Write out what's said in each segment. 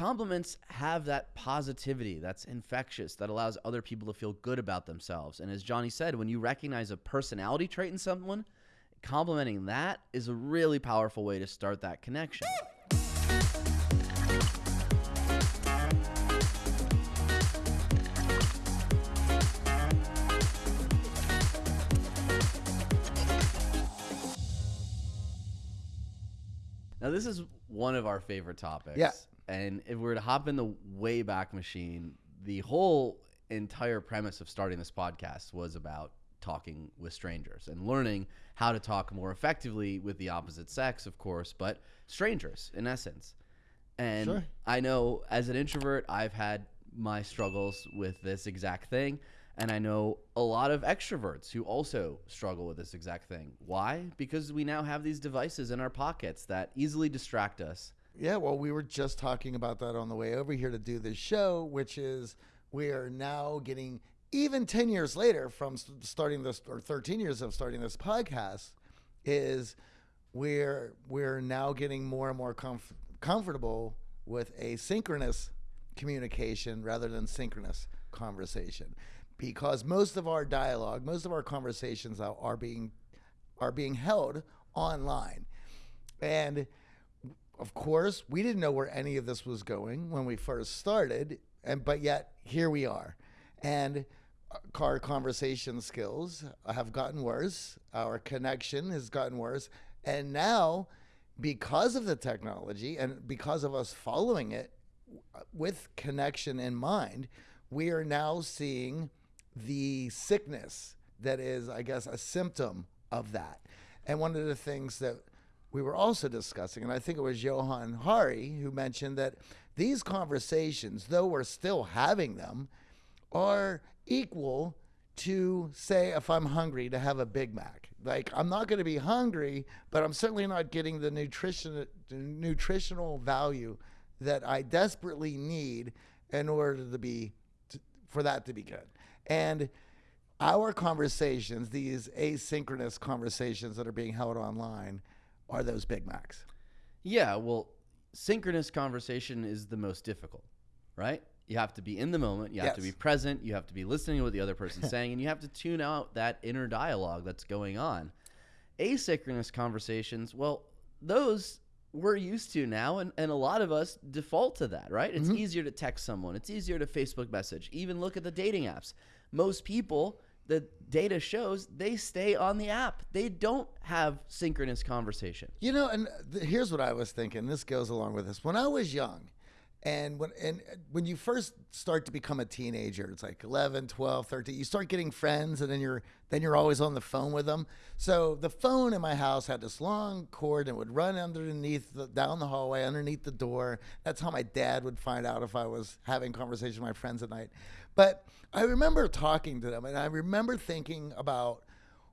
compliments have that positivity that's infectious that allows other people to feel good about themselves. And as Johnny said, when you recognize a personality trait in someone, complimenting that is a really powerful way to start that connection. Now, this is one of our favorite topics. Yeah. And if we were to hop in the Wayback Machine, the whole entire premise of starting this podcast was about talking with strangers and learning how to talk more effectively with the opposite sex, of course, but strangers in essence. And Sure. I know as an introvert, I've had my struggles with this exact thing. And I know a lot of extroverts who also struggle with this exact thing. Why? Because we now have these devices in our pockets that easily distract us. Yeah, well, we were just talking about that on the way over here to do this show, which is we are now getting even 10 years later from starting this or 13 years of starting this podcast is we're we're now getting more and more comf- comfortable with asynchronous communication rather than synchronous conversation because most of our dialogue, most of our conversations are, are being are being held online. And of course, we didn't know where any of this was going when we first started, and but yet here we are. And uh, our conversation skills have gotten worse. Our connection has gotten worse, and now, because of the technology and because of us following it uh, with connection in mind, we are now seeing the sickness that is, I guess, a symptom of that. And one of the things that we were also discussing, and I think it was Johann Hari who mentioned that these conversations, though we're still having them, are equal to say if I'm hungry to have a Big Mac. Like I'm not going to be hungry, but I'm certainly not getting the nutrition nutritional value that I desperately need in order to be to, for that to be good. And our conversations, these asynchronous conversations that are being held online, are those Big Macs. Yeah, well, synchronous conversation is the most difficult, right? You have to be in the moment, you have to be present, you have to be listening to what the other person's saying, and you have to tune out that inner dialogue that's going on. Asynchronous conversations, well, those we're used to now, and, and a lot of us default to that, right? It's mm-hmm. easier to text someone, it's easier to Facebook message, even look at the dating apps. Most people, the data shows, they stay on the app. They don't have synchronous conversation. You know, and th- here's what I was thinking. This goes along with this. When I was young, and when and when you first start to become a teenager, it's like 11, 12, 13, you start getting friends and then you're then you're always on the phone with them. So the phone in my house had this long cord and would run underneath the, down the hallway underneath the door. That's how my dad would find out if I was having conversation with my friends at night. But I remember talking to them and I remember thinking about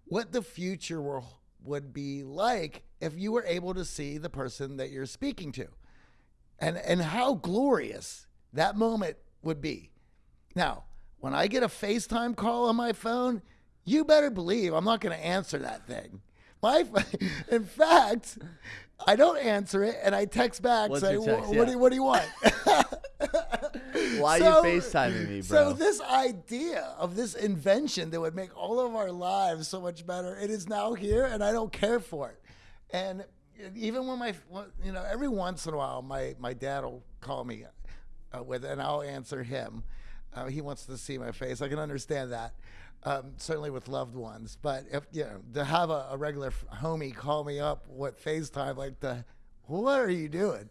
what the future will, would be like if you were able to see the person that you're speaking to and and how glorious that moment would be. Now, when I get a FaceTime call on my phone, you better believe I'm not going to answer that thing. My, in fact, I don't answer it, and I text back What's say, your text? "What Yeah. do you, what do you want?" Why So- are you FaceTiming me, bro? So this idea of this invention that would make all of our lives so much better, it is now here, and I don't care for it. And even when my, you know, every once in a while, my my dad will call me uh, with, and I'll answer him. Uh, he wants to see my face. I can understand that. Um, certainly with loved ones, but if you know, to have a, a regular homie call me up with FaceTime, like the, what are you doing?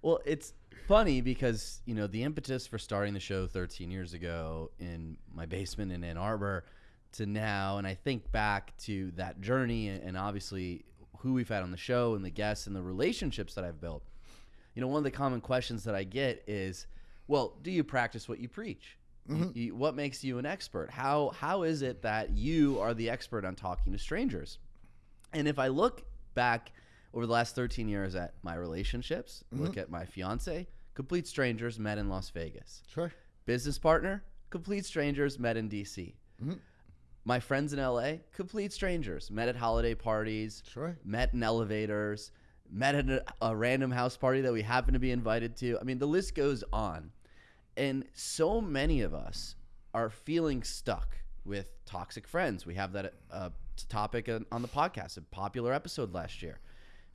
Well, it's funny because, you know, the impetus for starting the show 13 years ago in my basement in Ann Arbor to now, and I think back to that journey and obviously who we've had on the show and the guests and the relationships that I've built. You know, one of the common questions that I get is, well, do you practice what you preach? You- mm-hmm. you- what makes you an expert? How how is it that you are the expert on talking to strangers? And if I look back over the last 13 years at my relationships, mm-hmm. look at my fiance, complete strangers met in Las Vegas. Sure. Business partner, complete strangers met in DC. Mm-hmm. My friends in LA, complete strangers, met at holiday parties, Sure. met in elevators, met at a, a random house party that we happen to be invited to. I mean, the list goes on. And so many of us are feeling stuck with toxic friends. We have that uh, topic on the podcast, a popular episode last year.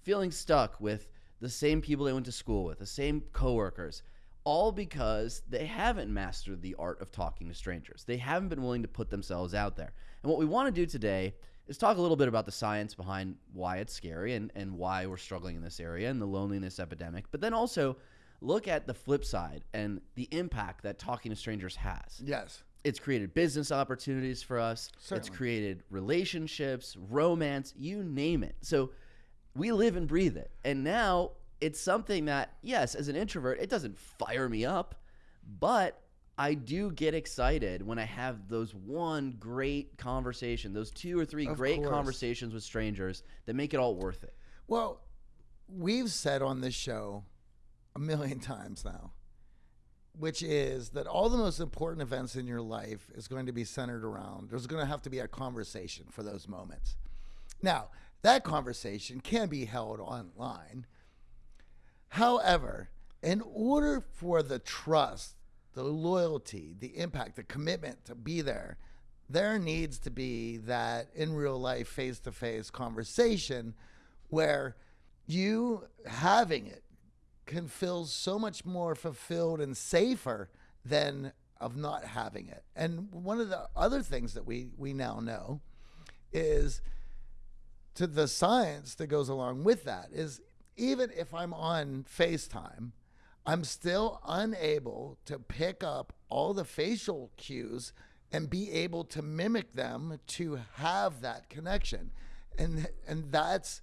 Feeling stuck with the same people they went to school with, the same coworkers, all because they haven't mastered the art of talking to strangers. They haven't been willing to put themselves out there. And what we want to do today is talk a little bit about the science behind why it's scary and, and why we're struggling in this area and the loneliness epidemic, but then also look at the flip side and the impact that talking to strangers has. Yes. It's created business opportunities for us. Certainly. It's created relationships, romance, you name it. So we live and breathe it. And now it's something that, yes, as an introvert, it doesn't fire me up, but I do get excited when I have those one great conversation, those two or three Of great course. conversations with strangers that make it all worth it. Well, we've said on this show a million times now, which is that all the most important events in your life is going to be centered around, there's going to have to be a conversation for those moments. Now, that conversation can be held online. However, in order for the trust, the loyalty, the impact, the commitment to be there, there needs to be that in real life, face to face conversation where you having it can feel so much more fulfilled and safer than of not having it. And one of the other things that we, we now know is to the science that goes along with that is even if I'm on FaceTime, I'm still unable to pick up all the facial cues and be able to mimic them to have that connection. And and that's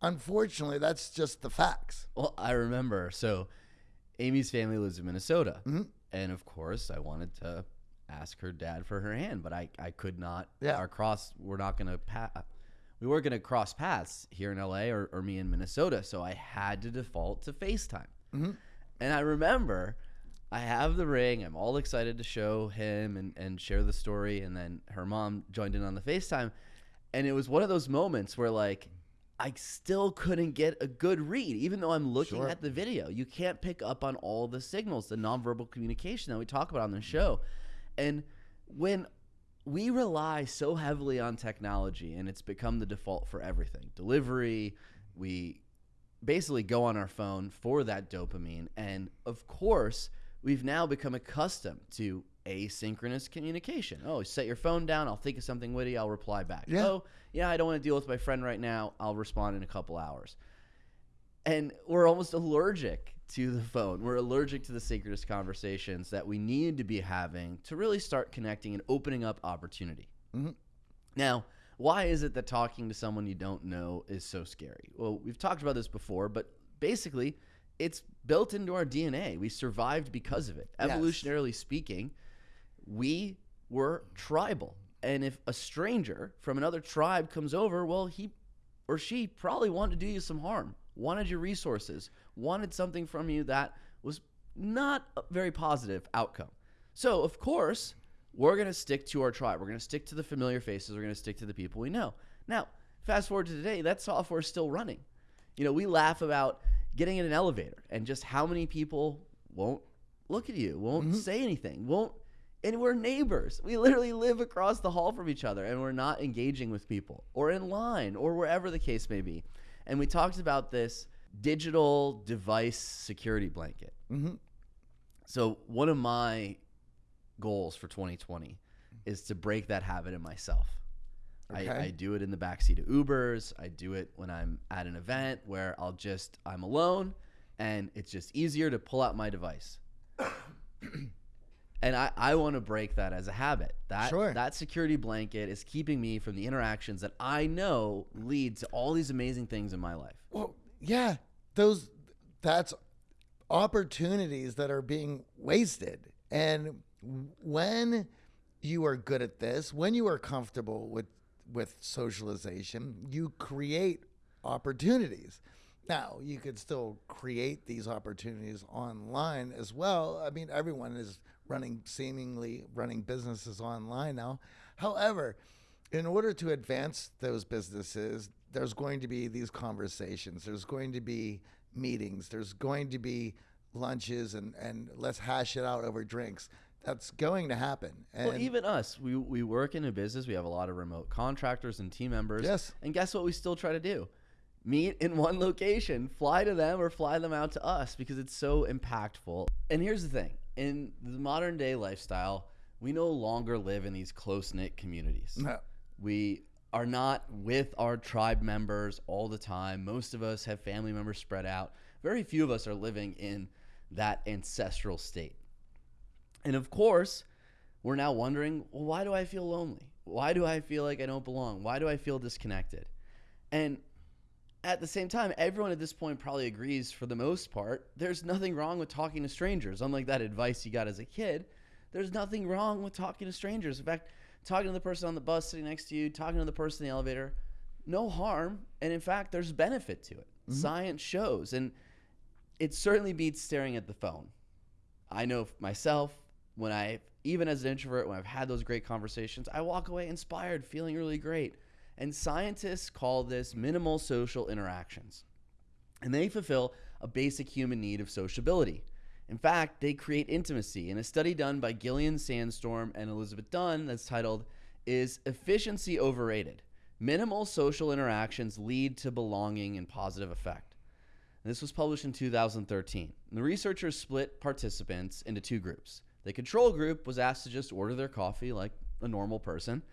unfortunately that's just the facts. Well, I remember. So, Amy's family lives in Minnesota, mm-hmm. and of course, I wanted to ask her dad for her hand, but I, I could not. Yeah. Our cross, we're not going to pass. We weren't going to cross paths here in LA or, or me in Minnesota, so I had to default to FaceTime. Mm-hmm. And I remember I have the ring. I'm all excited to show him and, and share the story. And then her mom joined in on the FaceTime. And it was one of those moments where, like, I still couldn't get a good read, even though I'm looking Sure. at the video. You can't pick up on all the signals, the nonverbal communication that we talk about on the show. And when we rely so heavily on technology and it's become the default for everything delivery, we basically go on our phone for that dopamine. And of course, we've now become accustomed to asynchronous communication. Oh, set your phone down. I'll think of something witty. I'll reply back. Yeah. Oh, yeah, I don't want to deal with my friend right now. I'll respond in a couple hours. And we're almost allergic to the phone. We're allergic to the synchronous conversations that we need to be having to really start connecting and opening up opportunity. Mhm. Now, why is it that talking to someone you don't know is so scary? Well, we've talked about this before, but basically, it's built into our DNA. We survived because of it. Yes. Evolutionarily speaking, we were tribal. And if a stranger from another tribe comes over, well, he or she probably wanted to do you some harm, wanted your resources, wanted something from you that was not a very positive outcome. So, of course, we're going to stick to our tribe. We're going to stick to the familiar faces. We're going to stick to the people we know. Now, fast forward to today, that software is still running. You know, we laugh about getting in an elevator and just how many people won't look at you, won't mm-hmm. say anything, won't and we're neighbors. We literally live across the hall from each other and we're not engaging with people or in line or wherever the case may be. And we talked about this digital device security blanket. Mhm. So, one of my goals for 2020 is to break that habit in myself. Okay. I, I do it in the backseat of Ubers. I do it when I'm at an event where I'll just, I'm alone and it's just easier to pull out my device. and I, I want to break that as a habit. That, Sure. that security blanket is keeping me from the interactions that I know lead to all these amazing things in my life. Well, yeah, those that's opportunities that are being wasted. And when you are good at this, when you are comfortable with with socialization, you create opportunities. Now, you could still create these opportunities online as well. I mean, everyone is running seemingly running businesses online now. However, in order to advance those businesses, there's going to be these conversations. There's going to be meetings. There's going to be lunches and and let's hash it out over drinks. That's going to happen. And well, even us, we, we work in a business. We have a lot of remote contractors and team members. Yes. And guess what? We still try to do meet in one location, fly to them, or fly them out to us because it's so impactful. And here's the thing in the modern day lifestyle, we no longer live in these close knit communities. No. We are not with our tribe members all the time. Most of us have family members spread out. Very few of us are living in that ancestral state. And of course, we're now wondering, well, why do I feel lonely? Why do I feel like I don't belong? Why do I feel disconnected? And at the same time, everyone at this point probably agrees for the most part, there's nothing wrong with talking to strangers. Unlike that advice you got as a kid, there's nothing wrong with talking to strangers. In fact, talking to the person on the bus sitting next to you, talking to the person in the elevator, no harm. And in fact, there's benefit to it. Mm-hmm. Science shows. And it certainly beats staring at the phone. I know myself, when I, even as an introvert, when I've had those great conversations, I walk away inspired, feeling really great. And scientists call this minimal social interactions. And they fulfill a basic human need of sociability. In fact, they create intimacy. In a study done by Gillian Sandstrom and Elizabeth Dunn that's titled, Is Efficiency Overrated? Minimal social interactions lead to belonging and positive effect. And this was published in 2013. And the researchers split participants into two groups. The control group was asked to just order their coffee like a normal person.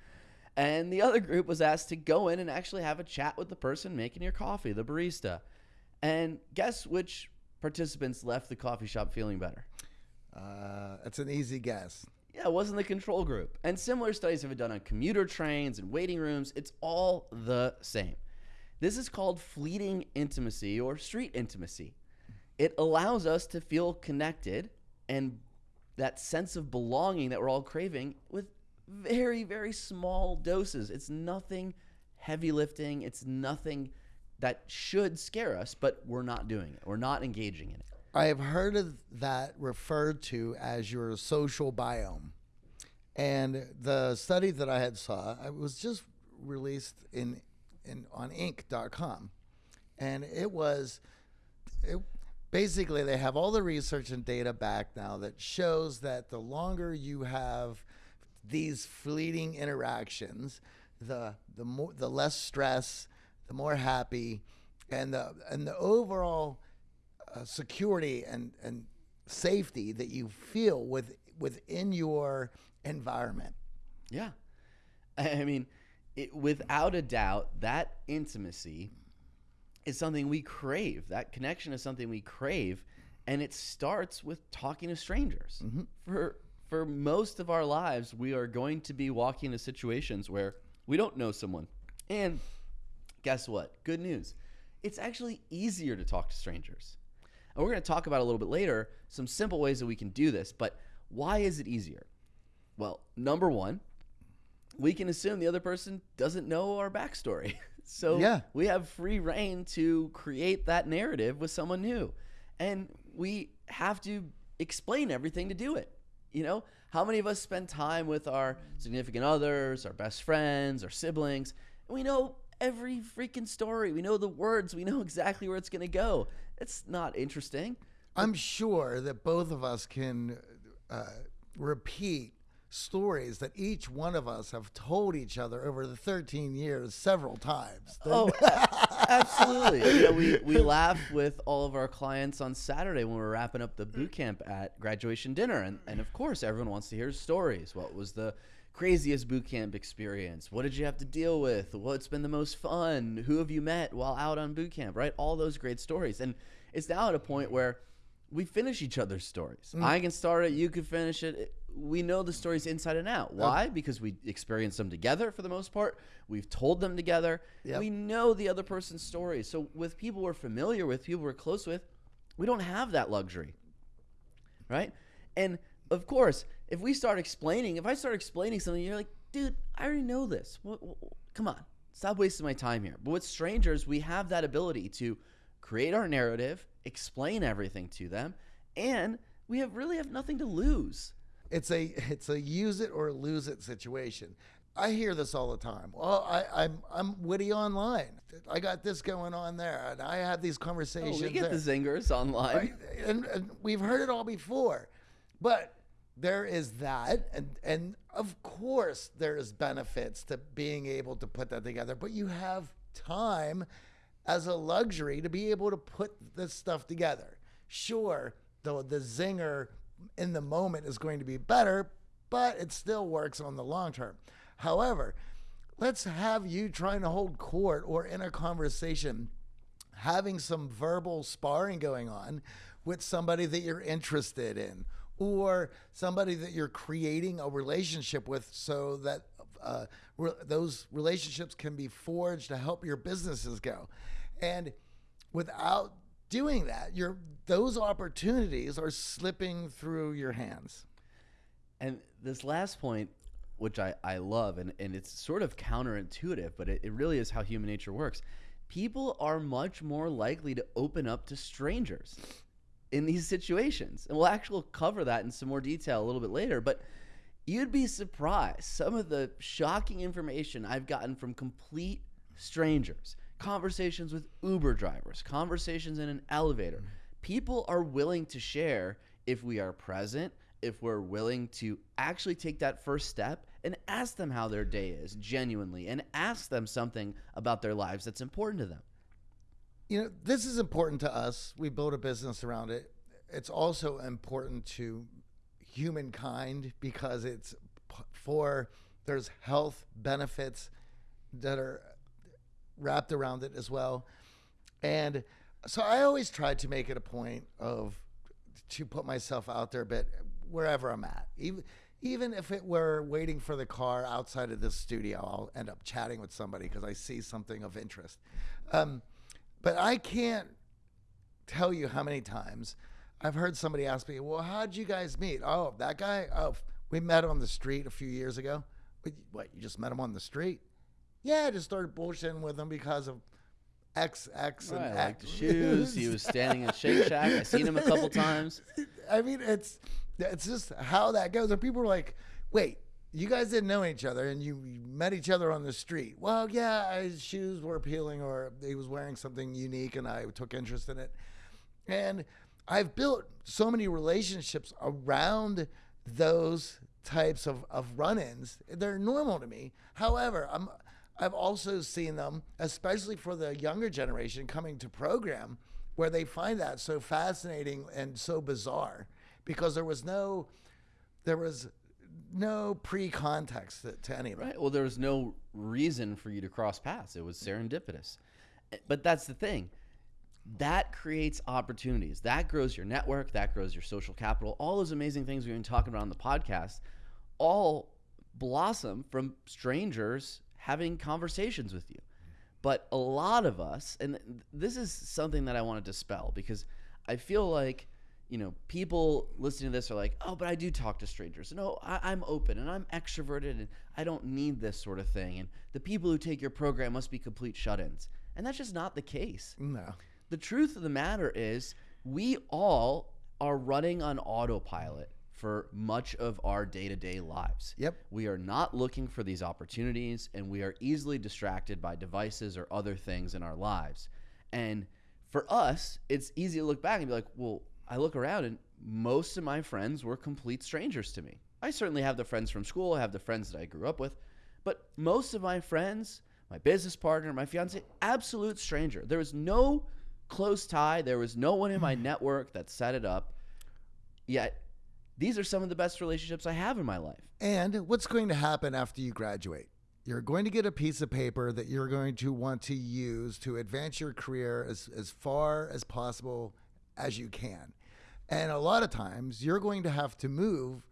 And the other group was asked to go in and actually have a chat with the person making your coffee, the barista. And guess which participants left the coffee shop feeling better? Uh, that's an easy guess. Yeah, it wasn't the control group. And similar studies have been done on commuter trains and waiting rooms. It's all the same. This is called fleeting intimacy or street intimacy. It allows us to feel connected and that sense of belonging that we're all craving with very, very small doses. It's nothing heavy lifting. It's nothing that should scare us, but we're not doing it. We're not engaging in it. I have heard of that referred to as your social biome. And the study that I had saw, it was just released in, in on Inc.com, and it was, it, basically they have all the research and data back now that shows that the longer you have these fleeting interactions, the the more the less stress, the more happy, and the and the overall uh, security and and safety that you feel with within your environment. Yeah, I mean, it, without a doubt, that intimacy is something we crave. That connection is something we crave, and it starts with talking to strangers. Mm-hmm. For for most of our lives, we are going to be walking into situations where we don't know someone. And guess what? Good news. It's actually easier to talk to strangers. And we're going to talk about a little bit later some simple ways that we can do this. But why is it easier? Well, number one, we can assume the other person doesn't know our backstory. So yeah. we have free reign to create that narrative with someone new. And we have to explain everything to do it. You know, how many of us spend time with our significant others, our best friends, our siblings, and we know every freaking story. We know the words. We know exactly where it's going to go. It's not interesting. I'm sure that both of us can uh, repeat stories that each one of us have told each other over the 13 years several times. Oh, absolutely. You know, we, we laugh with all of our clients on Saturday when we're wrapping up the boot camp at graduation dinner. And, and of course, everyone wants to hear stories. What was the craziest boot camp experience? What did you have to deal with? What's been the most fun? Who have you met while out on boot camp, right? All those great stories. And it's now at a point where we finish each other's stories. Mm. I can start it, you can finish it we know the stories inside and out. Why? Okay. Because we experienced them together for the most part. We've told them together. Yep. We know the other person's stories. So with people we're familiar with, people we're close with, we don't have that luxury. Right? And of course, if we start explaining, if I start explaining something, you're like, dude, I already know this. What, what, come on, stop wasting my time here. But with strangers, we have that ability to create our narrative, explain everything to them, and we have really have nothing to lose it's a it's a use it or lose it situation. I hear this all the time. Well, I, I'm I'm witty online. I got this going on there, and I have these Oh, conversations. we get there. the zingers online. Right? and, and we've heard it all before but there is that and and of course there is benefits to being able to put that together but you have time as a luxury to be able to put this stuff together. Sure though the zinger in the moment is going to be better but it still works on the long term. However let's have you trying to hold court or in a conversation having some verbal sparring going on with somebody that you're interested in or somebody that you're creating a relationship with so that uh, re- those relationships can be forged to help your businesses go. And without doing that your those opportunities are slipping through your hands. And this last point, which I, I love, and, and it's sort of counterintuitive, but it, it really is how human nature works. People are much more likely to open up to strangers in these situations. And we'll actually cover that in some more detail a little bit later. But you'd be surprised some of the shocking information I've gotten from complete strangers, conversations with Uber drivers, conversations in an elevator. Mm-hmm. People are willing to share if we are present, if we're willing to actually take that first step and ask them how their day is genuinely and ask them something about their lives that's important to them. You know this is important to us. We build a business around it. It's also important to humankind because it's for there's health benefits that are wrapped around it as well. And so i always try to make it a point of to put myself out there a bit wherever i'm at even even if it were waiting for the car outside of this studio i'll end up chatting with somebody because i see something of interest. Um, but I can't tell you how many times I've heard somebody ask me, "Well, how'd you guys meet?" Oh, that guy. Oh, we met on the street a few years ago. What? You just met him on the street? Yeah, I just started bullshitting with him because of X, X, and Right, X. like the shoes. He was standing at Shake Shack. I seen him a couple times. I mean, it's it's just how that goes. And people are like, "Wait, you guys didn't know each other, and you, you met each other on the street." Well, yeah, his shoes were appealing, or he was wearing something unique, and I took interest in it. And I've built so many relationships around those types of, of run-ins. They're normal to me. However, I'm I've also seen them, especially for the younger generation coming to program, where they find that so fascinating and so bizarre because there was no there was no pre-context to, to any of. Right. Well, there was no reason for you to cross paths. It was serendipitous. But that's the thing. That creates opportunities. That grows your network. That grows your social capital. All those amazing things we've been talking about on the podcast all blossom from strangers having conversations with you. But a lot of us, and this is something that I want to dispel because I feel like, you know, people listening to this are like, oh, but I do talk to strangers. No, I, I'm open and I'm extroverted and I don't need this sort of thing. And the people who take your program must be complete shut ins. And that's just not the case. No. The truth of the matter is, we all are running on autopilot for much of our day to day lives. Yep. We are not looking for these opportunities and we are easily distracted by devices or other things in our lives. And for us, it's easy to look back and be like, well, I look around and most of my friends were complete strangers to me. I certainly have the friends from school, I have the friends that I grew up with, but most of my friends, my business partner, my fiance, absolute stranger. There was no close tie, there was no one in my hmm. network that set it up. Yet, these are some of the best relationships I have in my life. And what's going to happen after you graduate? You're going to get a piece of paper that you're going to want to use to advance your career as, as far as possible as you can. And a lot of times you're going to have to move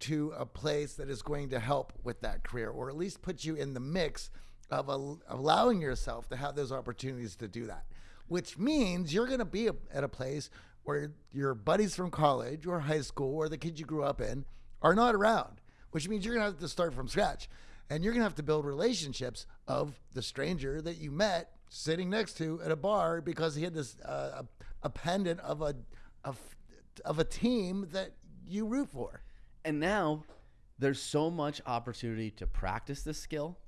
to a place that is going to help with that career or at least put you in the mix of al- allowing yourself to have those opportunities to do that, which means you're going to be a- at a place where your buddies from college or high school or the kids you grew up in are not around, which means you're going to have to start from scratch. And you're going to have to build relationships of the stranger that you met sitting next to at a bar because he had this uh, a, a pendant of a of, of a team that you root for. And now, there's so much opportunity to practice this skill.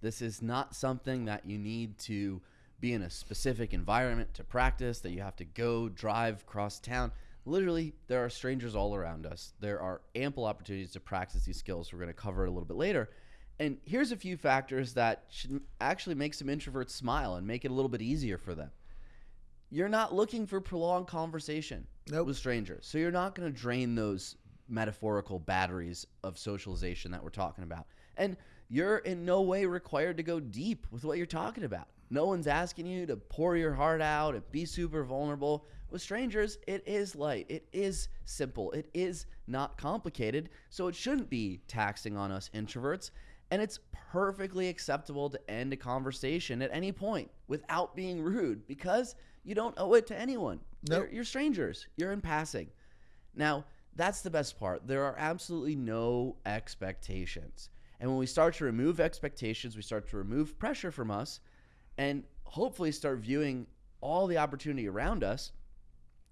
This is not something that you need to be in a specific environment to practice, that you have to go drive across town. Literally, there are strangers all around us. There are ample opportunities to practice these skills. We're going to cover it a little bit later. And here's a few factors that should actually make some introverts smile and make it a little bit easier for them. You're not looking for prolonged conversation Nope. with strangers. So you're not going to drain those metaphorical batteries of socialization that we're talking about. And you're in no way required to go deep with what you're talking about. No one's asking you to pour your heart out and be super vulnerable. With strangers, it is light. It is simple. It is not complicated. So it shouldn't be taxing on us introverts. And it's perfectly acceptable to end a conversation at any point without being rude because you don't owe it to anyone. Nope. You're, you're strangers. You're in passing. Now, that's the best part. There are absolutely no expectations. And when we start to remove expectations, we start to remove pressure from us and hopefully start viewing all the opportunity around us,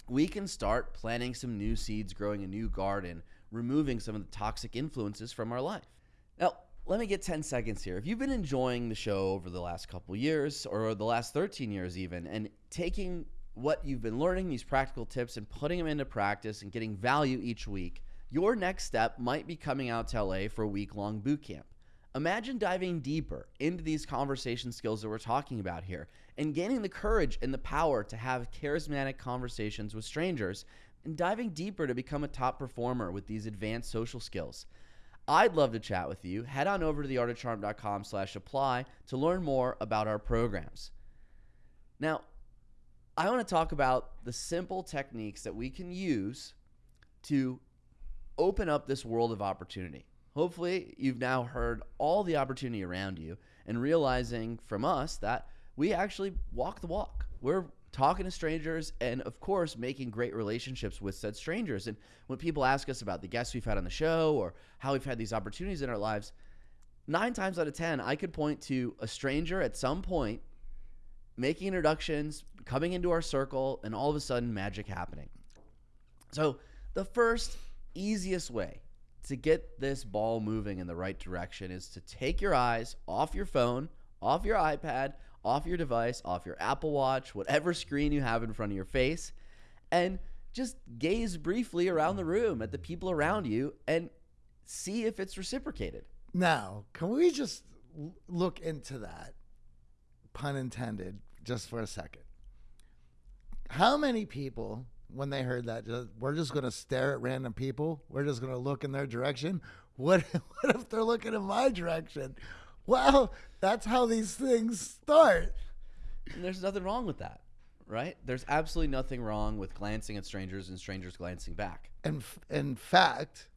we can start planting some new seeds, growing a new garden, removing some of the toxic influences from our life. Now, let me get 10 seconds here. If you've been enjoying the show over the last couple years or the last 13 years even and taking what you've been learning, these practical tips and putting them into practice and getting value each week, your next step might be coming out to LA for a week-long boot camp. Imagine diving deeper into these conversation skills that we're talking about here and gaining the courage and the power to have charismatic conversations with strangers and diving deeper to become a top performer with these advanced social skills. I'd love to chat with you. Head on over to theartofcharm.com slash apply to learn more about our programs. Now, I want to talk about the simple techniques that we can use to open up this world of opportunity. Hopefully, you've now heard all the opportunity around you and realizing from us that we actually walk the walk. We're talking to strangers and, of course, making great relationships with said strangers. And when people ask us about the guests we've had on the show or how we've had these opportunities in our lives, nine times out of 10, I could point to a stranger at some point making introductions, coming into our circle, and all of a sudden magic happening. So, the first easiest way to get this ball moving in the right direction is to take your eyes off your phone, off your iPad, off your device, off your Apple Watch, whatever screen you have in front of your face, and just gaze briefly around the room at the people around you and see if it's reciprocated. Now, can we just look into that, pun intended, just for a second? How many people, when they heard that, just, we're just going to stare at random people? We're just going to look in their direction? What, what if they're looking in my direction? Well, that's how these things start. And there's nothing wrong with that, right? There's absolutely nothing wrong with glancing at strangers and strangers glancing back. And f- in fact,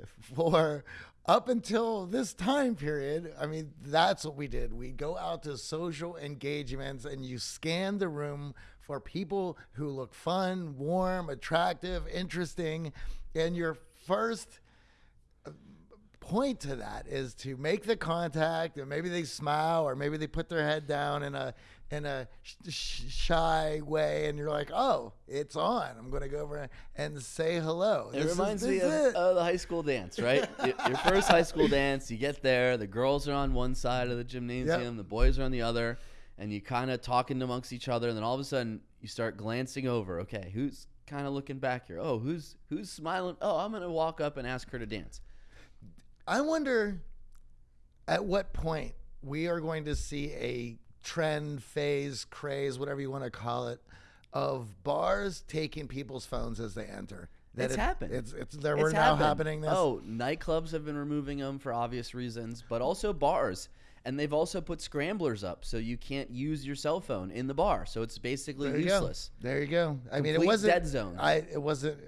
for up until this time period, I mean, that's what we did. We go out to social engagements and you scan the room for people who look fun, warm, attractive, interesting. And your first uh, point to that is to make the contact and maybe they smile or maybe they put their head down in a in a sh- sh- shy way and you're like oh it's on i'm going to go over and say hello It This is- reminds me of it. uh, the high school dance, right? Your first high school dance, you get there, the girls are on one side of the gymnasium, the boys are on the other, and you kind of talking amongst each other, and then all of a sudden you start glancing over. Okay, who's kind of looking back here? Oh, who's who's smiling? Oh, I'm gonna walk up and ask her to dance. I wonder at what point we are going to see a trend, phase, craze, whatever you want to call it, of bars taking people's phones as they enter. It's it- happened. It's it's there. It's We're now happening this. Oh, nightclubs have been removing them for obvious reasons, but also bars. And they've also put scramblers up so you can't use your cell phone in the bar. So it's basically there useless. go. There you go. I mean, it wasn't dead zone. I it wasn't.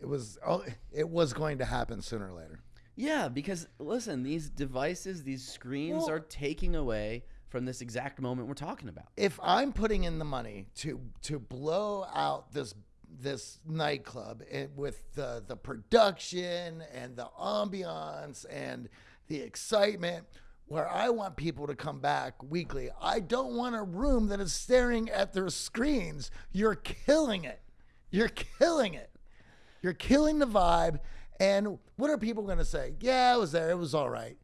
It was. Oh, it was going to happen sooner or later. Yeah, because listen, these devices, these screens Well- are taking away from this exact moment we're talking about. if I'm putting in the money to to blow out this this nightclub and with the the production and the ambiance and the excitement where I want people to come back weekly. I don't want a room that is staring at their screens. You're killing it. You're killing it. You're killing the vibe And what are people going to say? Yeah, I was there. It was all right.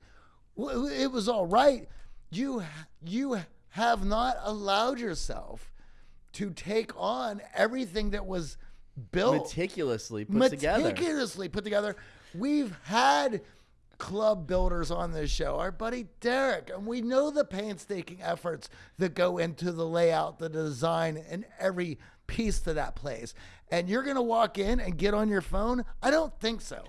It was all right. You you have not allowed yourself to take on everything that was built Meticulously put together. meticulously put together. We've had club builders on this show, our buddy Derek, and we know the painstaking efforts that go into the layout, the design, and every piece to that place. And you're going to walk in and get on your phone? I don't think so.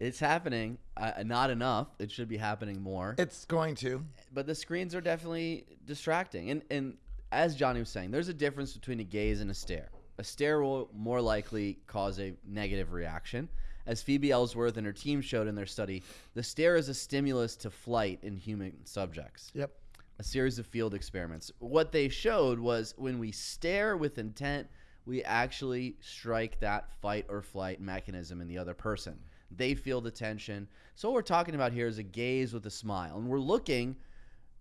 It's happening. Uh, not enough. It should be happening more. It's going to. but the screens are definitely distracting. And and as Johnny was saying, there's a difference between a gaze and a stare. A stare will more likely cause a negative reaction. As Phoebe Ellsworth and her team showed in their study, the stare is a stimulus to flight in human subjects. Yep. A series of field experiments. What they showed was when we stare with intent, we actually strike that fight or flight mechanism in the other person. They feel the tension. So what we're talking about here is a gaze with a smile, and we're looking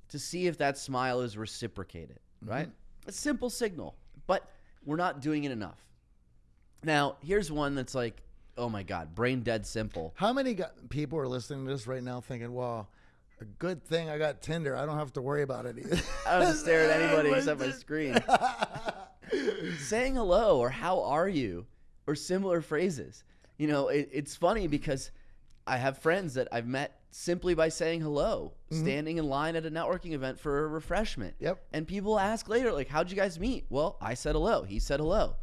to see if that smile is reciprocated, mm-hmm. right? A simple signal, but we're not doing it enough. Now, here's one that's like, oh my God, brain dead simple. How many people are listening to this right now thinking, well, a good thing I got Tinder. I don't have to worry about it either. I don't have to stare at anybody except my screen. Saying hello or how are you or similar phrases. You know, it, it's funny because I have friends that I've met simply by saying hello, mm-hmm. standing in line at a networking event for a refreshment. Yep. And people ask later, like, how'd you guys meet? Well, I said hello. He said hello.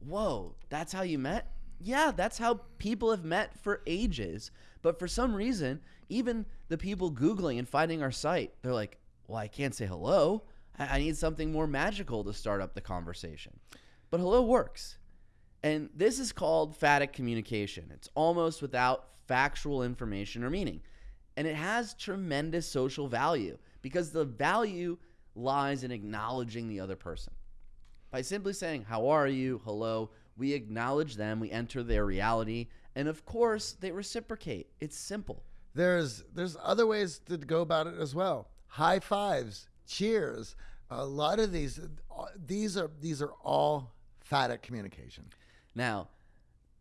Whoa, that's how you met? Yeah, that's how people have met for ages. But for some reason, even the people Googling and finding our site, they're like, well, I can't say hello. I I need something more magical to start up the conversation. But hello works. And this is called phatic communication. It's almost without factual information or meaning. And it has tremendous social value because the value lies in acknowledging the other person. By simply saying, How are you? Hello, we acknowledge them, we enter their reality, and of course, they reciprocate. It's simple. there's there's other ways to go about it as well. High fives, cheers. A lot of these uh, these are these are all phatic communication. Now,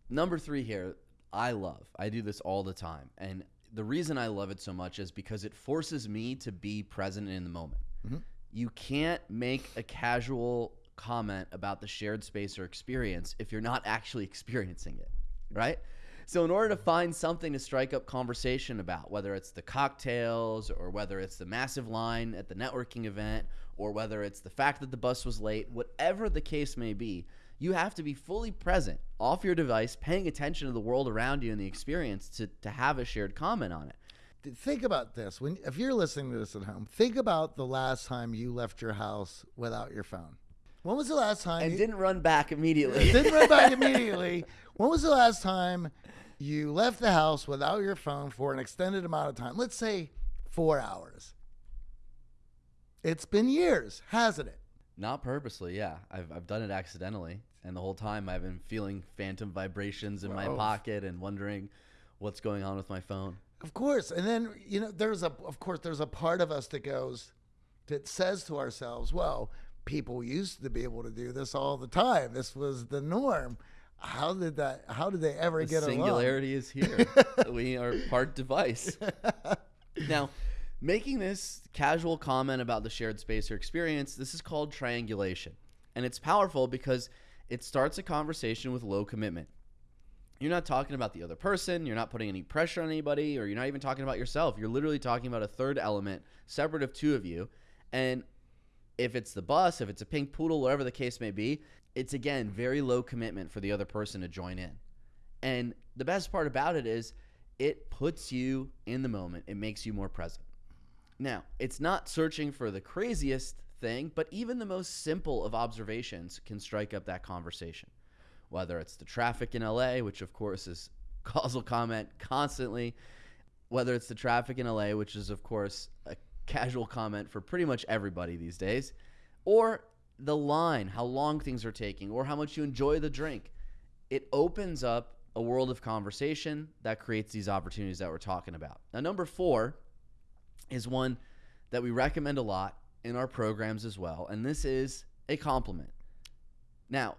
number three here, I love. I do this all the time. And the reason I love it so much is because it forces me to be present in the moment. Mm-hmm. You can't make a casual comment about the shared space or experience if you're not actually experiencing it, right? So, in order to find something to strike up conversation about, whether it's the cocktails or whether it's the massive line at the networking event or whether it's the fact that the bus was late, whatever the case may be, you have to be fully present off your device, paying attention to the world around you and the experience to, to have a shared comment on it. Think about this. When if you're listening to this at home, think about the last time you left your house without your phone. When was the last time And you didn't run back immediately. didn't run back immediately? When was the last time you left the house without your phone for an extended amount of time? Let's say four hours. It's been years, hasn't it? Not purposely, yeah. I've, I've done it accidentally. And the whole time I've been feeling phantom vibrations in my Wow. pocket and wondering what's going on with my phone. Of course. And then, you know, there's a of course there's a part of us that goes that says to ourselves, well, people used to be able to do this all the time. This was the norm. How did that how did they ever The get along? singularity is here. we are part device. now, making this casual comment about the shared space or experience, this is called triangulation. And it's powerful because it starts a conversation with low commitment. You're not talking about the other person, you're not putting any pressure on anybody, or you're not even talking about yourself. You're literally talking about a third element separate of two of you. And if it's the bus, if it's a pink poodle, whatever the case may be, it's again very low commitment for the other person to join in. And the best part about it is it puts you in the moment, it makes you more present. Now, it's not searching for the craziest thing, but even the most simple of observations can strike up that conversation. Whether it's the traffic in LA, which of course is causal comment constantly, whether it's the traffic in LA, which is of course a casual comment for pretty much everybody these days, or the line, how long things are taking, or how much you enjoy the drink. It opens up a world of conversation that creates these opportunities that we're talking about. Now, number four is one that we recommend a lot in our programs as well, and this is a compliment. Now,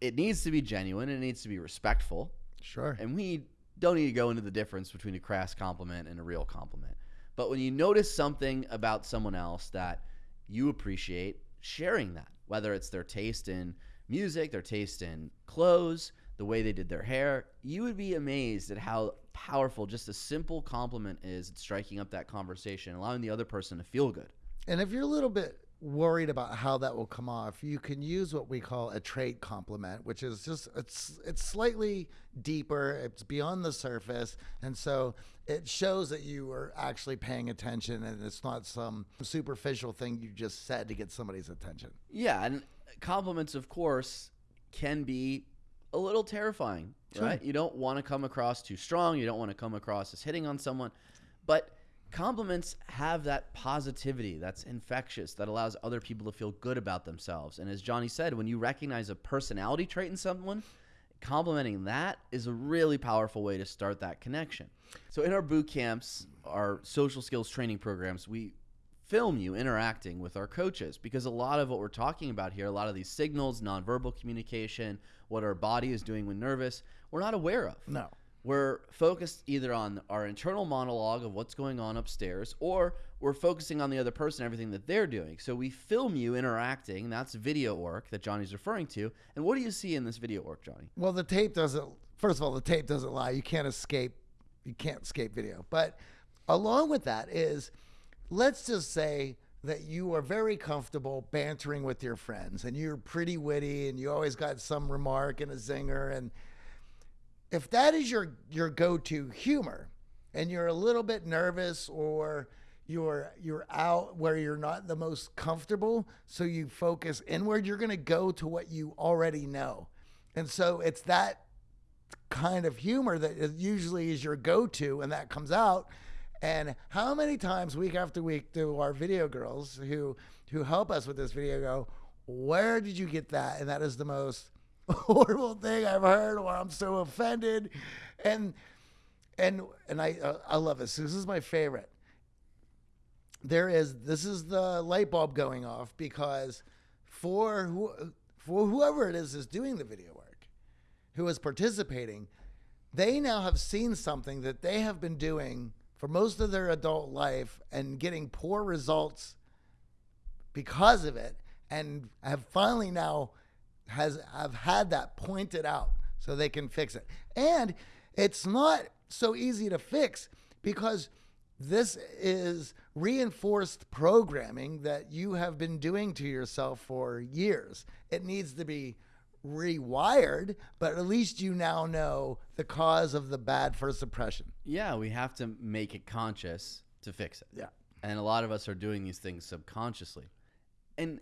it needs to be genuine, it needs to be respectful, Sure. and we don't need to go into the difference between a crass compliment and a real compliment. But when you notice something about someone else that you appreciate, sharing that, whether it's their taste in music, their taste in clothes, the way they did their hair, you would be amazed at how powerful just a simple compliment is at striking up that conversation, allowing the other person to feel good. And if you're a little bit worried about how that will come off, you can use what we call a trait compliment, which is just it's it's slightly deeper, it's beyond the surface, and so it shows that you are actually paying attention and it's not some superficial thing you just said to get somebody's attention. Yeah, and compliments of course can be a little terrifying, Sure. right? You don't want to come across too strong, you don't want to come across as hitting on someone, but compliments have that positivity that's infectious that allows other people to feel good about themselves. And as Johnny said, when you recognize a personality trait in someone, complimenting that is a really powerful way to start that connection. So in our boot camps, our social skills training programs, we film you interacting with our coaches because a lot of what we're talking about here, a lot of these signals, nonverbal communication, what our body is doing when nervous, we're not aware of. No. We're focused either on our internal monologue of what's going on upstairs, or we're focusing on the other person, everything that they're doing. So we film you interacting. That's video work that Johnny's referring to. And what do you see in this video work, Johnny? Well, the tape doesn't. First of all, the tape doesn't lie. You can't escape. You can't escape video. But along with that is, let's just say that you are very comfortable bantering with your friends, and you're pretty witty, and you always got some remark and a zinger, and if that is your your go-to humor, and you're a little bit nervous or you're you're out where you're not the most comfortable, so you focus inward, you're going to go to what you already know. And so it's that kind of humor that usually is your go-to and that comes out and how many times week after week do our video girls who who help us with this video go where did you get that and that is the most horrible thing i've heard or i'm so offended. And and and i uh, i love this. This is my favorite. There is this is the light bulb going off because for who, for whoever it is is doing the video work who is participating they now have seen something that they have been doing for most of their adult life and getting poor results because of it and have finally now has have had that pointed out so they can fix it and it's not so easy to fix because this is reinforced programming that you have been doing to yourself for years. It needs to be rewired, but at least you now know the cause of the bad first suppression. Yeah, we have to make it conscious to fix it. Yeah. And a lot of us are doing these things subconsciously. And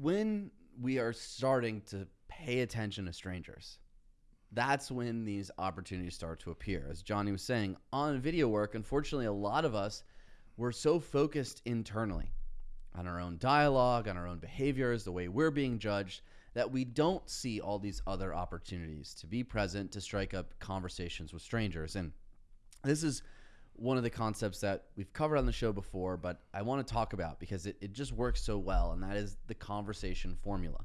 when we are starting to pay attention to strangers, that's when these opportunities start to appear. As Johnny was saying, on video work, unfortunately, a lot of us we're so focused internally on our own dialogue, on our own behaviors, the way we're being judged, that we don't see all these other opportunities to be present, to strike up conversations with strangers. And this is one of the concepts that we've covered on the show before, but I want to talk about because it, it just works so well, and that is the conversation formula.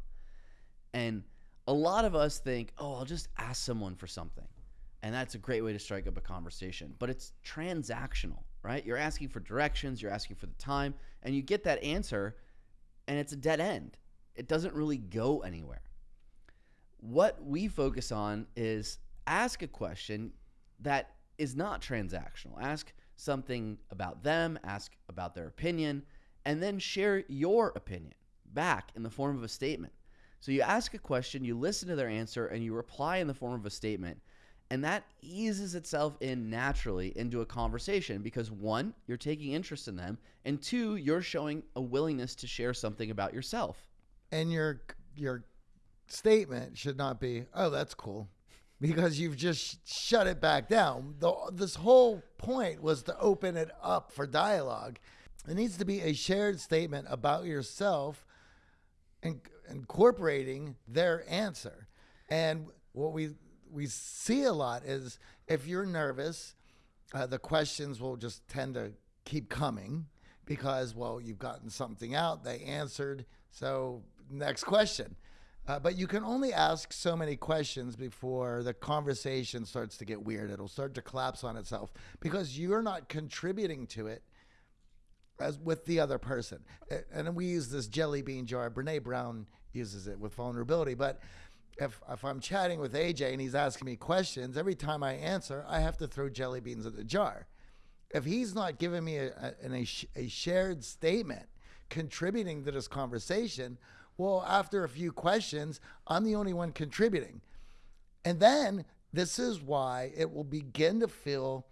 And a lot of us think, oh, I'll just ask someone for something. And that's a great way to strike up a conversation. But it's transactional, right? You're asking for directions, you're asking for the time, and you get that answer, and it's a dead end. It doesn't really go anywhere. What we focus on is ask a question that is not transactional. Ask something about them, ask about their opinion, and then share your opinion back in the form of a statement. So you ask a question, you listen to their answer, and you reply in the form of a statement. And that eases itself in naturally into a conversation because one, you're taking interest in them, and two, you're showing a willingness to share something about yourself. And your your statement should not be, "Oh, that's cool." Because you've just shut it back down. The, this whole point was to open it up for dialogue. It needs to be a shared statement about yourself and incorporating their answer. And what we we see a lot is if you're nervous, uh, the questions will just tend to keep coming because well you've gotten something out, they answered, so next question. Uh, but you can only ask so many questions before the conversation starts to get weird. It'll start to collapse on itself because you're not contributing to it as with the other person. And we use this jelly bean jar. Brene Brown uses it with vulnerability. But if, if I'm chatting with AJ and he's asking me questions, every time I answer, I have to throw jelly beans at the jar. If he's not giving me a, a, a, a shared statement contributing to this conversation, well, after a few questions, I'm the only one contributing. And then this is why it will begin to feel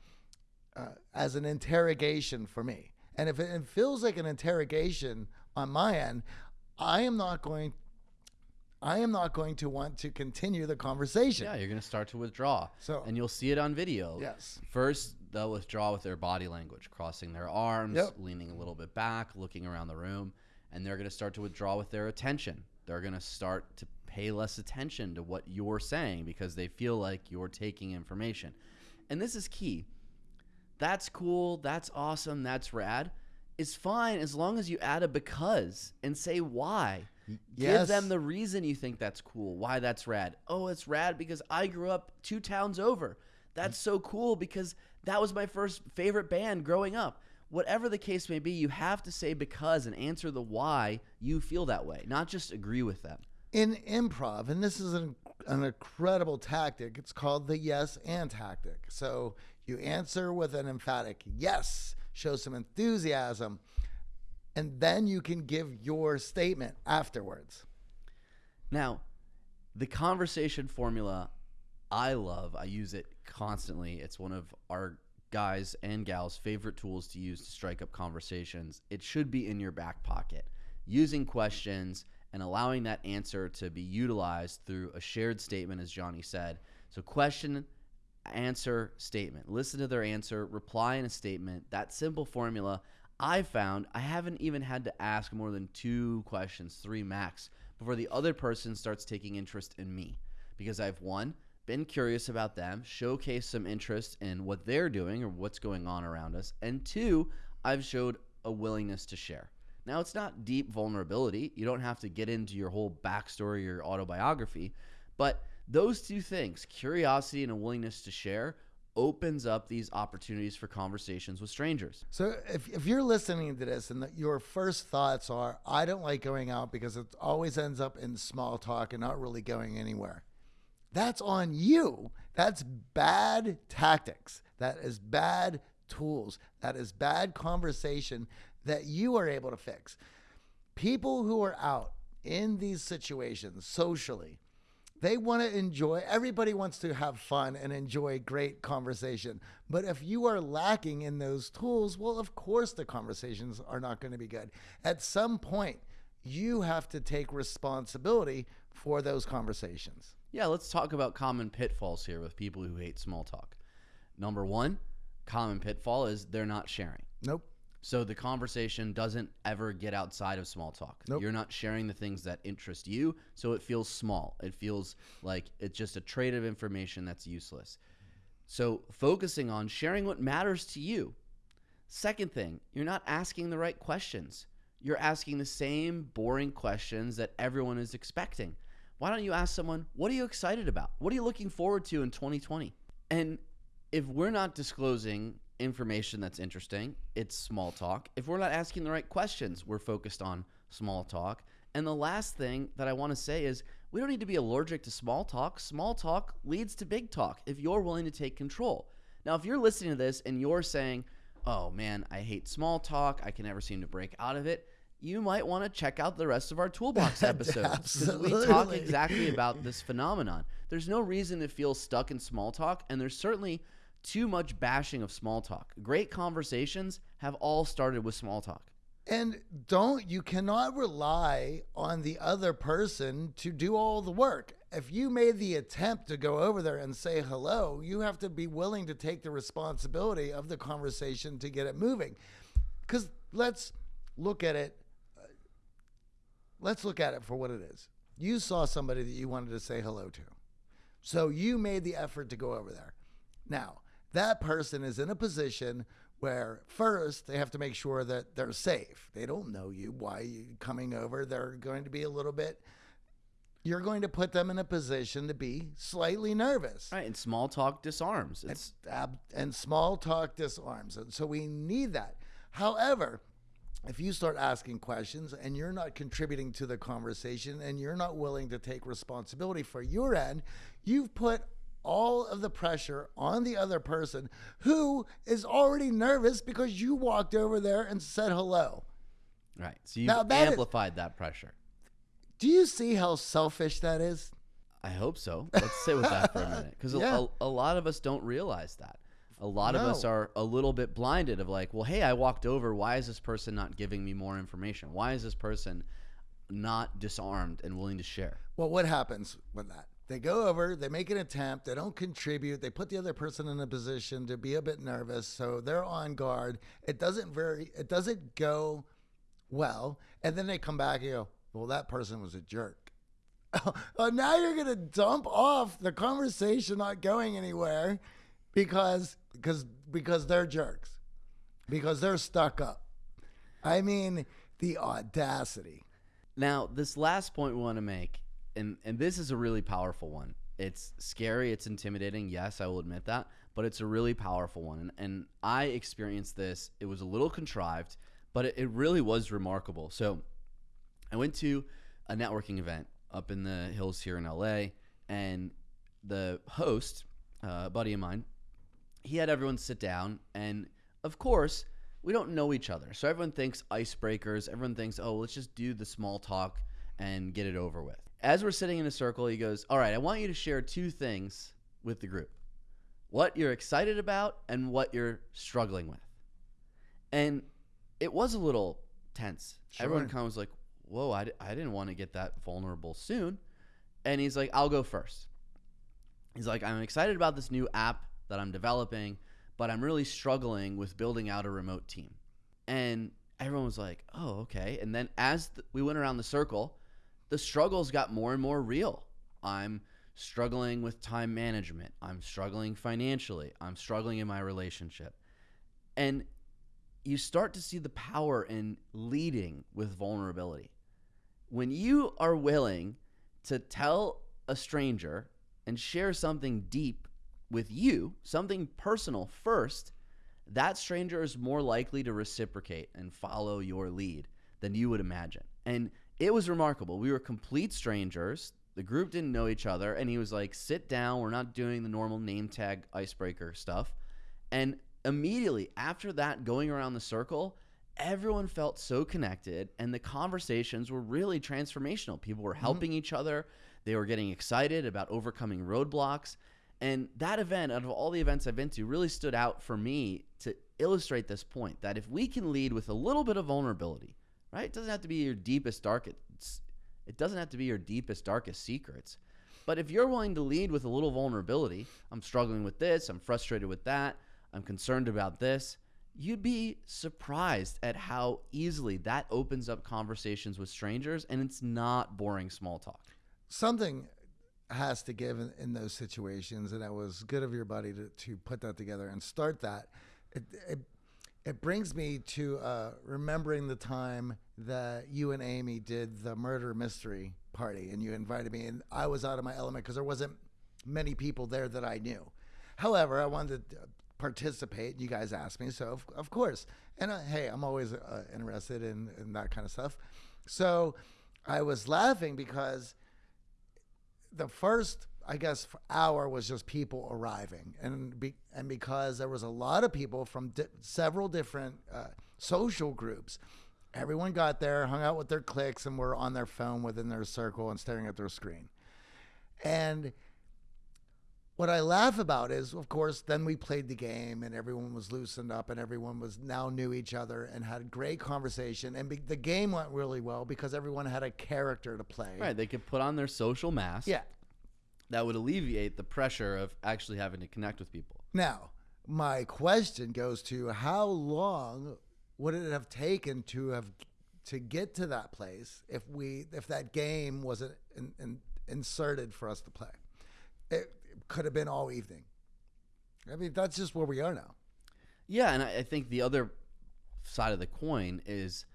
uh, as an interrogation for me. And if it, feels like an interrogation on my end, I am not going. I am not going to want to continue the conversation. Yeah, you're going to start to withdraw. So- and you'll see it on video. Yes. First, they'll withdraw with their body language, crossing their arms, Yep. leaning a little bit back, looking around the room, and they're going to start to withdraw with their attention. They're going to start to pay less attention to what you're saying because they feel like you're taking information. And this is key. That's cool, that's awesome, that's rad. It's fine as long as you add a because and say why. Give them the reason you think that's cool, why that's rad. Oh, it's rad because I grew up two towns over. That's so cool because that was my first favorite band growing up. Whatever the case may be, you have to say because and answer the why you feel that way, not just agree with them. in improv, and this is an, an incredible tactic. It's called the yes and tactic. So you answer with an emphatic yes, show some enthusiasm, and then you can give your statement afterwards. Now, the conversation formula, I love. I use it constantly. It's one of our guys and gals' favorite tools to use to strike up conversations. It should be in your back pocket. Using questions and allowing that answer to be utilized through a shared statement, as Johnny said. So, question, answer, statement. Listen to their answer, reply in a statement. That simple formula, I found I haven't even had to ask more than two questions, three max, before the other person starts taking interest in me. Because I've one, been curious about them, showcase some interest in what they're doing or what's going on around us, and two, I've showed a willingness to share. Now, it's not deep vulnerability. You don't have to get into your whole backstory or autobiography, but those two things, curiosity and a willingness to share, opens up these opportunities for conversations with strangers. So if, if you're listening to this and that your first thoughts are, I don't like going out because it always ends up in small talk and not really going anywhere, that's on you. That's bad tactics. That is bad tools. That is bad conversation that you are able to fix. People who are out in these situations socially, they want to enjoy, everybody wants to have fun and enjoy great conversation. But if you are lacking in those tools, well, of course the conversations are not going to be good. At some point, you have to take responsibility for those conversations. Yeah, let's talk about common pitfalls here with people who hate small talk. Number one, common pitfall is they're not sharing. Nope. So the conversation doesn't ever get outside of small talk. Nope. You're not sharing the things that interest you, so it feels small. It feels like it's just a trade of information that's useless. So focusing on sharing what matters to you. Second thing, you're not asking the right questions. You're asking the same boring questions that everyone is expecting. Why don't you ask someone, what are you excited about? What are you looking forward to in 2020? And if we're not disclosing information that's interesting, it's small talk. If we're not asking the right questions, we're focused on small talk. And the last thing that I want to say is we don't need to be allergic to small talk. Small talk leads to big talk if you're willing to take control. Now, if you're listening to this and you're saying, oh man, I hate small talk, I can never seem to break out of it, you might want to check out the rest of our toolbox episodes because we talk exactly about this phenomenon. There's no reason to feel stuck in small talk, and there's certainly too much bashing of small talk. Great conversations have all started with small talk. And don't, you cannot rely on the other person to do all the work. If you made the attempt to go over there and say hello, you have to be willing to take the responsibility of the conversation to get it moving. Because let's look at it. Let's look at it for what it is. You saw somebody that you wanted to say hello to. So you made the effort to go over there. Now, that person is in a position where first they have to make sure that they're safe. They don't know you. Why are you coming over? They're going to be a little bit you're going to put them in a position to be slightly nervous. Right, and small talk disarms. It's Ab- and small talk disarms. And so we need that. However, if you start asking questions and you're not contributing to the conversation and you're not willing to take responsibility for your end, you've put all of the pressure on the other person who is already nervous because you walked over there and said hello. right. So you've Now that is- amplified that pressure. Do you see how selfish that is? I hope so. Let's sit with that for a minute because Yeah. a, a lot of us don't realize that. A lot of us are a little bit blinded of like, well, hey, I walked over. Why is this person not giving me more information? Why is this person not disarmed and willing to share? Well, what happens with that? They go over, they make an attempt, they don't contribute, they put the other person in a position to be a bit nervous, so they're on guard. It doesn't very it doesn't go well, and then they come back and go, "Well, that person was a jerk." oh, now you're going to dump off the conversation not going anywhere because because because they're jerks. Because they're stuck up. I mean, the audacity. Now, this last point we want to make, and and this is a really powerful one. It's scary, it's intimidating. Yes, I will admit that, but it's a really powerful one. And, and I experienced this. It was a little contrived, but it, it really was remarkable. So, I went to a networking event up in the hills here in LA, and the host, uh, a buddy of mine, he had everyone sit down, and of course, we don't know each other. So everyone thinks icebreakers. Everyone thinks, oh, let's just do the small talk and get it over with. As we're sitting in a circle, he goes, all right, I want you to share two things with the group what you're excited about and what you're struggling with. And it was a little tense. Everyone kind of was like, whoa, I, d- I didn't want to get that vulnerable soon. And he's like, I'll go first. He's like, I'm excited about this new app that I'm developing, but I'm really struggling with building out a remote team. And everyone was like, oh, okay. And then as th- we went around the circle, the struggles got more and more real. I'm struggling with time management. I'm struggling financially. I'm struggling in my relationship. And you start to see the power in leading with vulnerability. When you are willing to tell a stranger and share something deep with you, something personal first, that stranger is more likely to reciprocate and follow your lead than you would imagine. And it was remarkable. We were complete strangers. The group didn't know each other. And he was like, sit down. We're not doing the normal name tag icebreaker stuff. And immediately after that, going around the circle, everyone felt so connected. And the conversations were really transformational. People were mm-hmm. helping each other, they were getting excited about overcoming roadblocks. And that event, out of all the events I've been to, really stood out for me to illustrate this point that if we can lead with a little bit of vulnerability, right? It doesn't have to be your deepest, darkest. It doesn't have to be your deepest, darkest secrets. But if you're willing to lead with a little vulnerability, I'm struggling with this, I'm frustrated with that, I'm concerned about this, you'd be surprised at how easily that opens up conversations with strangers and it's not boring small talk. something has to give in, in those situations, and it was good of your buddy to, to put that together and start that. It, it, it brings me to uh, remembering the time that you and Amy did the murder mystery party, and you invited me, and I was out of my element because there wasn't many people there that I knew. However, I wanted to participate, and you guys asked me, so of, of course. And uh, hey, I'm always uh, interested in, in that kind of stuff. So I was laughing because the first I guess hour was just people arriving, and be, and because there was a lot of people from di- several different uh, social groups, everyone got there, hung out with their cliques, and were on their phone within their circle and staring at their screen. And what I laugh about is, of course, then we played the game, and everyone was loosened up, and everyone was now knew each other and had a great conversation, and be, the game went really well because everyone had a character to play. Right, they could put on their social mask. Yeah. That would alleviate the pressure of actually having to connect with people. Now, my question goes to how long would it have taken to have to get to that place if we if that game wasn't in, in, inserted for us to play? It, could have been all evening. I mean, that's just where we are now. Yeah, and I, think the other side of the coin is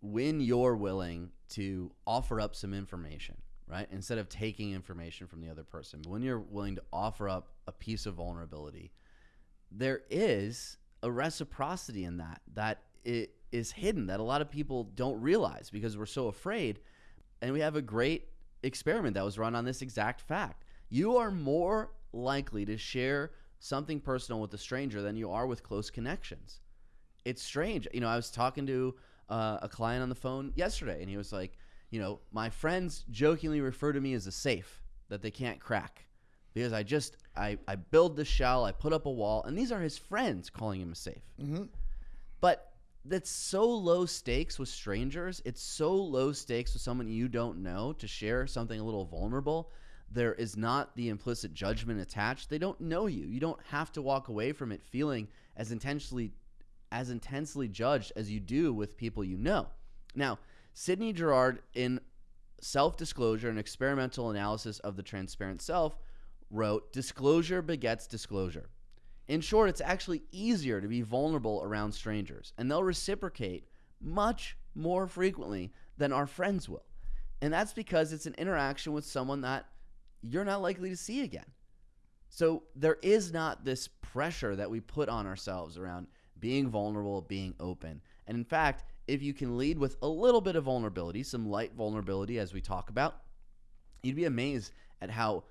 when you're willing to offer up some information, right? Instead of taking information from the other person. When you're willing to offer up a piece of vulnerability, there is a reciprocity in that that it is hidden that a lot of people don't realize because we're so afraid. And we have a great experiment that was run on this exact fact. You are more likely to share something personal with a stranger than you are with close connections. It's strange. You know, I was talking to uh, a client on the phone yesterday, and he was like, you know, my friends jokingly refer to me as a safe that they can't crack because I just I I build the shell, I put up a wall, and these are his friends calling him a safe. Mm-hmm. But that's so low stakes with strangers. It's so low stakes with someone you don't know to share something a little vulnerable. There is not the implicit judgment attached. They don't know you. You don't have to walk away from it feeling as intensely as intensely judged as you do with people you know. Now, Sidney Jourard in Self-Disclosure an experimental analysis of the transparent self wrote disclosure begets disclosure. In short, it's actually easier to be vulnerable around strangers, and they'll reciprocate much more frequently than our friends will. And that's because it's an interaction with someone that you're not likely to see again. So there is not this pressure that we put on ourselves around being vulnerable, being open. And in fact, if you can lead with a little bit of vulnerability, some light vulnerability as we talk about, you'd be amazed at how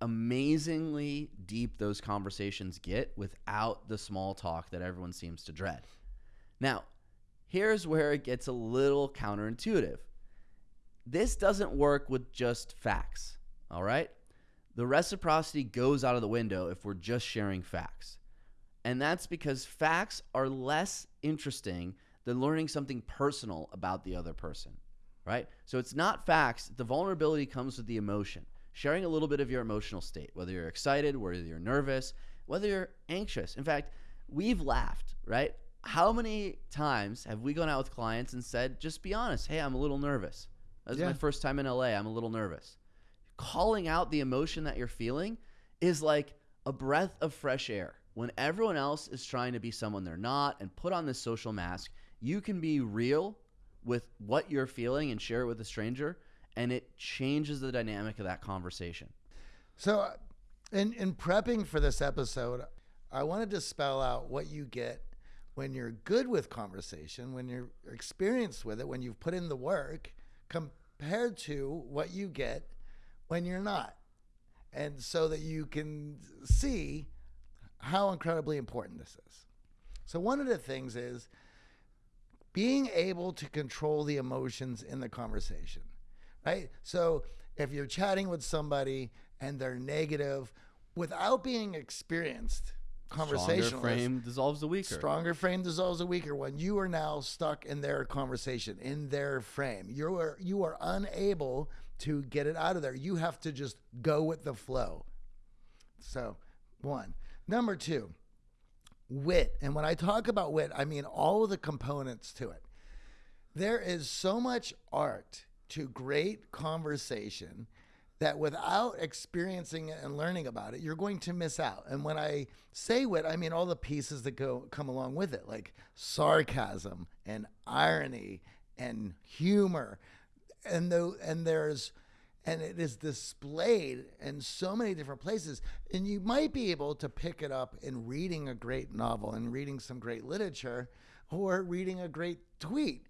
amazingly deep those conversations get without the small talk that everyone seems to dread. Now, here's where it gets a little counterintuitive. This doesn't work with just facts, all right? The reciprocity goes out of the window if we're just sharing facts. And that's because facts are less interesting than learning something personal about the other person, right? So it's not facts. The vulnerability comes with the emotion sharing a little bit of your emotional state, whether you're excited, whether you're nervous, whether you're anxious. In fact, we've laughed, right? How many times have we gone out with clients and said, just be honest, hey, I'm a little nervous. This yeah. is my first time in LA. I'm a little nervous. Calling out the emotion that you're feeling is like a breath of fresh air. When everyone else is trying to be someone they're not and put on this social mask, you can be real with what you're feeling and share it with a stranger and it changes the dynamic of that conversation. So, uh, in in prepping for this episode, I wanted to spell out what you get when you're good with conversation, when you're experienced with it, when you've put in the work, compared to what you get when you're not. And so that you can see how incredibly important this is. So, one of the things is being able to control the emotions in the conversation right? So if you're chatting with somebody and they're negative without being experienced, conversation stronger frame dissolves the weaker. Stronger frame dissolves the weaker. When you are now stuck in their conversation, in their frame, you are you are unable to get it out of there. You have to just go with the flow. So, one. Number two, wit. And when I talk about wit, I mean all of the components to it. There is so much art to great conversation that without experiencing it and learning about it, you're going to miss out. And when I say wit, I mean all the pieces that go come along with it, like sarcasm and irony and humor. And though and there's and it is displayed in so many different places. And you might be able to pick it up in reading a great novel and reading some great literature or reading a great tweet.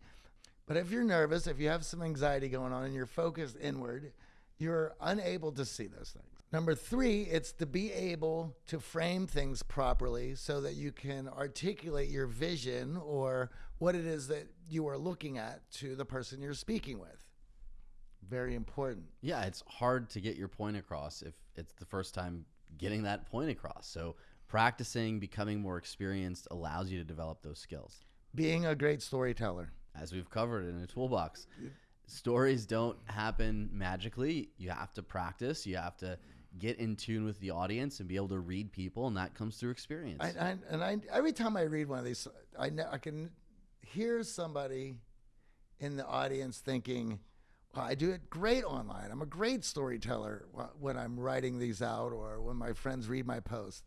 But if you're nervous, if you have some anxiety going on and you're focused inward, you're unable to see those things. Number three, it's to be able to frame things properly so that you can articulate your vision or what it is that you are looking at to the person you're speaking with. Very important. Yeah, it's hard to get your point across if it's the first time getting that point across. So, practicing, becoming more experienced allows you to develop those skills. Being a great storyteller as we've covered in a toolbox. Stories don't happen magically. You have to practice. You have to get in tune with the audience and be able to read people, and that comes through experience. I, I, and I, every time I read one of these, I, I can hear somebody in the audience thinking, well, I do it great online. I'm a great storyteller when I'm writing these out or when my friends read my post.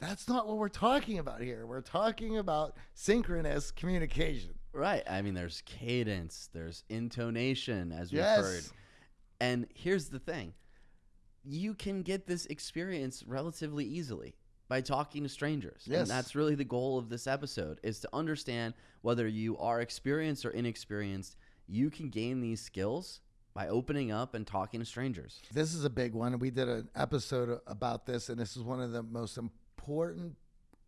That's not what we're talking about here. We're talking about synchronous communication. Right. I mean, there's cadence, there's intonation, as we've yes. heard. And here's the thing you can get this experience relatively easily by talking to strangers. Yes. And that's really the goal of this episode is to understand whether you are experienced or inexperienced, you can gain these skills by opening up and talking to strangers. This is a big one. We did an episode about this, and this is one of the most important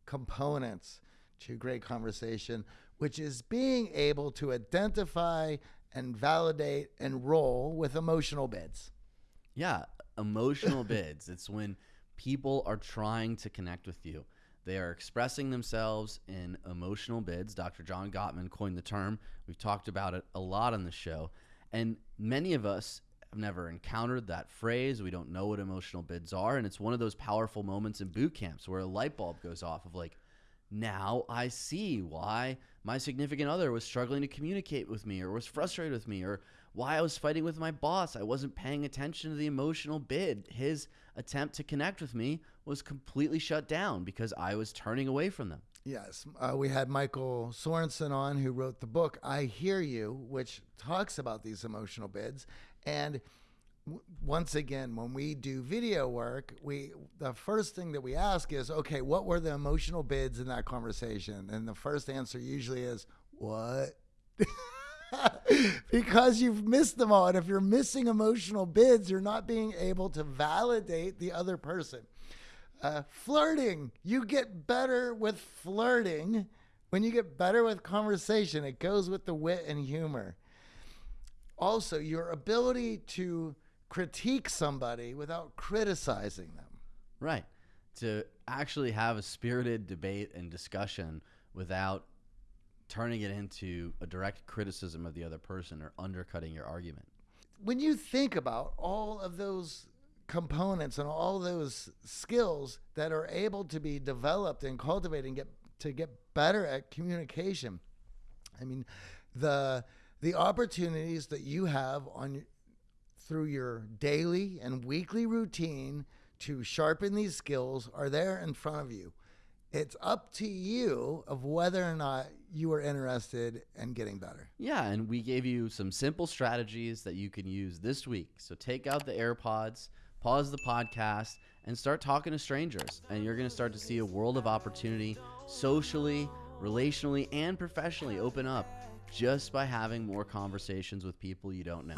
components to great conversation, which is being able to identify and validate and roll with emotional bids. Yeah, emotional bids. It's when people are trying to connect with you. They are expressing themselves in emotional bids. Dr. John Gottman coined the term. We've talked about it a lot on the show. And many of us have never encountered that phrase. We don't know what emotional bids are. And it's one of those powerful moments in boot camps where a light bulb goes off of like, now I see why my significant other was struggling to communicate with me or was frustrated with me or why I was fighting with my boss. I wasn't paying attention to the emotional bid. His attempt to connect with me was completely shut down because I was turning away from them. Yes, uh, we had Michael Sorensen on who wrote the book I Hear You, which talks about these emotional bids. And once again, when we do video work, we the first thing that we ask is, okay, what were the emotional bids in that conversation? And the first answer usually is, what? because you've missed them all. And if you're missing emotional bids, you're not being able to validate the other person. Uh, flirting. You get better with flirting when you get better with conversation. It goes with the wit and humor. Also, your ability to critique somebody without criticizing them. Right. To actually have a spirited debate and discussion without turning it into a direct criticism of the other person or undercutting your argument. When you think about all of those components and all those skills that are able to be developed and cultivated and get to get better at communication, I mean, the the opportunities that you have on through your daily and weekly routine to sharpen these skills are there in front of you. It's up to you of whether or not you are interested in getting better. Yeah, and we gave you some simple strategies that you can use this week. So take out the AirPods, pause the podcast, and start talking to strangers. And you're going to start to see a world of opportunity socially, relationally, and professionally open up just by having more conversations with people you don't know.